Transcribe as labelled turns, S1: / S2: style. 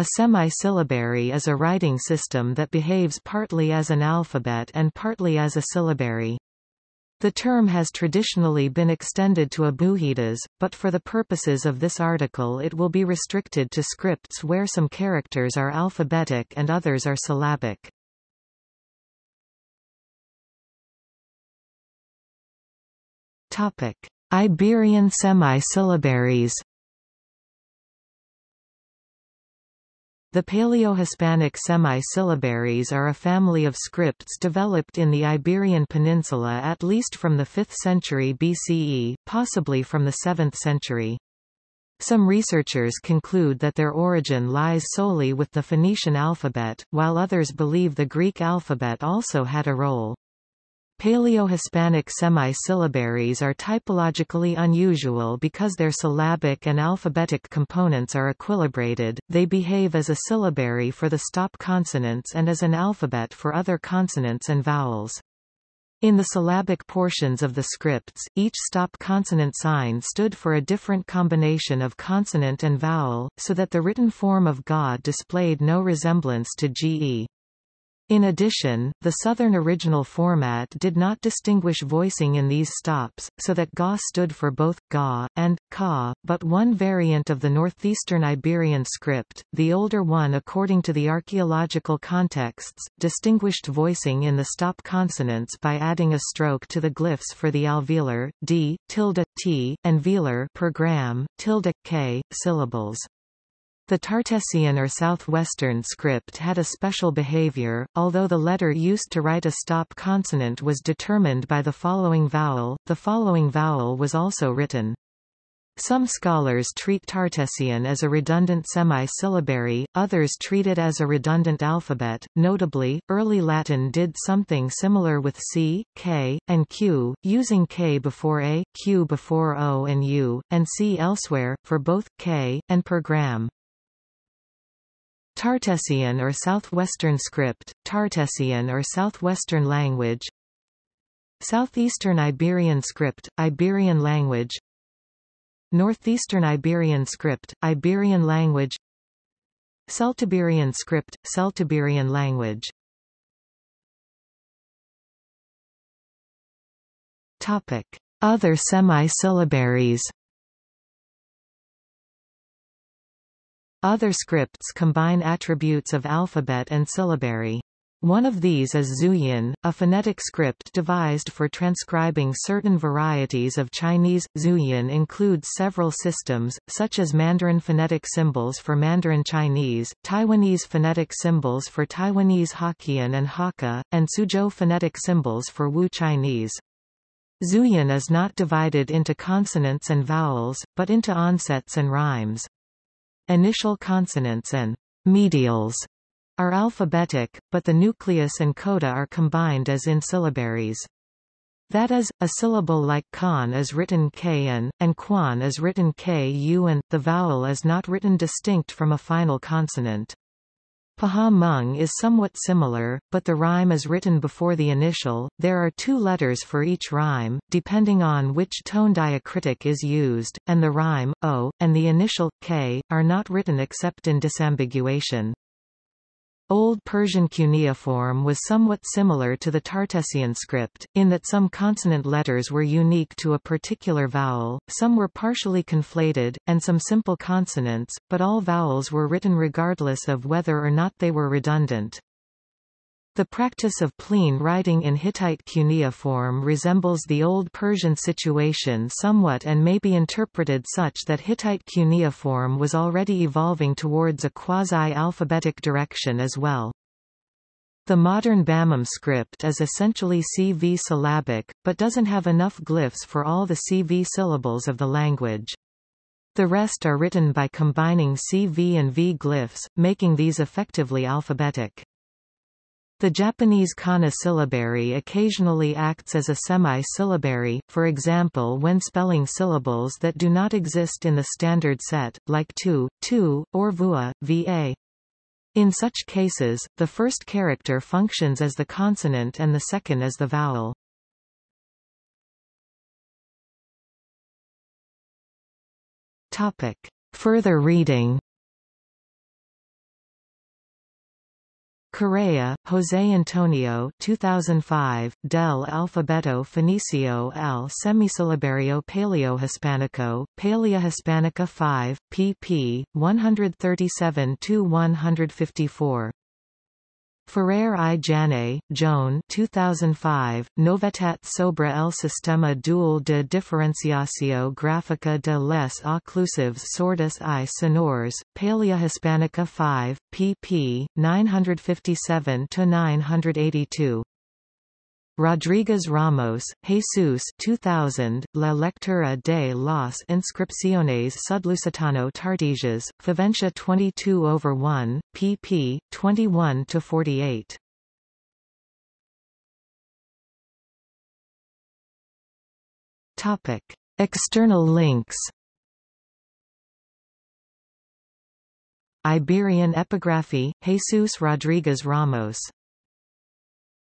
S1: A semi-syllabary is a writing system that behaves partly as an alphabet and partly as a syllabary. The term has traditionally been extended to abugidas, but for the purposes of this article it will be restricted to scripts where some characters are alphabetic and others are syllabic. Iberian semi-syllabaries. The Paleo-Hispanic semi-syllabaries are a family of scripts developed in the Iberian Peninsula at least from the 5th century BCE, possibly from the 7th century. Some researchers conclude that their origin lies solely with the Phoenician alphabet, while others believe the Greek alphabet also had a role. Paleo-Hispanic semi-syllabaries are typologically unusual because their syllabic and alphabetic components are equilibrated, they behave as a syllabary for the stop consonants and as an alphabet for other consonants and vowels. In the syllabic portions of the scripts, each stop consonant sign stood for a different combination of consonant and vowel, so that the written form of God displayed no resemblance to GE. In addition, the Southern original format did not distinguish voicing in these stops, so that ga stood for both ga and ka, but one variant of the northeastern Iberian script, the older one according to the archaeological contexts, distinguished voicing in the stop consonants by adding a stroke to the glyphs for the alveolar d, tilde, t, and velar per gram, tilde, k, syllables. The Tartessian or southwestern script had a special behavior, although the letter used to write a stop consonant was determined by the following vowel, the following vowel was also written. Some scholars treat Tartessian as a redundant semi-syllabary, others treat it as a redundant alphabet. Notably, early Latin did something similar with C, K, and Q, using K before A, Q before O and U, and C elsewhere, for both K, and per gram. Tartessian or Southwestern script, Tartessian or Southwestern language. Southeastern Iberian script, Iberian language. Northeastern Iberian script, Iberian language. Celtiberian script, Celtiberian language. Topic. Other semi-syllabaries Other scripts combine attributes of alphabet and syllabary. One of these is Zhuyin, a phonetic script devised for transcribing certain varieties of Chinese. Zhuyin includes several systems, such as Mandarin phonetic symbols for Mandarin Chinese, Taiwanese phonetic symbols for Taiwanese Hokkien and Hakka, and Suzhou phonetic symbols for Wu Chinese. Zhuyin is not divided into consonants and vowels, but into onsets and rhymes. Initial consonants and medials are alphabetic, but the nucleus and coda are combined as in syllabaries. That is, a syllable like kan is written kn, and quan is written ku and, the vowel is not written distinct from a final consonant. Pahawh Hmong is somewhat similar, but the rhyme is written before the initial. There are two letters for each rhyme, depending on which tone diacritic is used, and the rhyme, o, and the initial, k, are not written except in disambiguation. Old Persian cuneiform was somewhat similar to the Tartessian script, in that some consonant letters were unique to a particular vowel, some were partially conflated, and some simple consonants, but all vowels were written regardless of whether or not they were redundant. The practice of plene writing in Hittite cuneiform resembles the Old Persian situation somewhat and may be interpreted such that Hittite cuneiform was already evolving towards a quasi-alphabetic direction as well. The modern Bamum script is essentially CV syllabic, but doesn't have enough glyphs for all the CV syllables of the language. The rest are written by combining CV and V glyphs, making these effectively alphabetic. The Japanese kana syllabary occasionally acts as a semi-syllabary, for example when spelling syllables that do not exist in the standard set, like tu, tu, or vua, va. In such cases, the first character functions as the consonant and the second as the vowel. Topic. Further reading Correa, José Antonio 2005, Del Alfabeto Fenicio al Semisilabario Paleohispánico, Paleohispánica 5, pp. 137–154. Ferrer i Jané, Joan 2005, Novetat sobre el sistema dual de diferenciació gráfica de les oclusives sordas i sonors, Paleohispánica 5, pp. 957–982. Rodríguez Ramos, Jesus 2000, La lectura de las inscripciones sudlusitano tartesias, Faventia 22 over 1, pp. 21–48. Topic. External links Iberian epigraphy, Jesus Rodríguez Ramos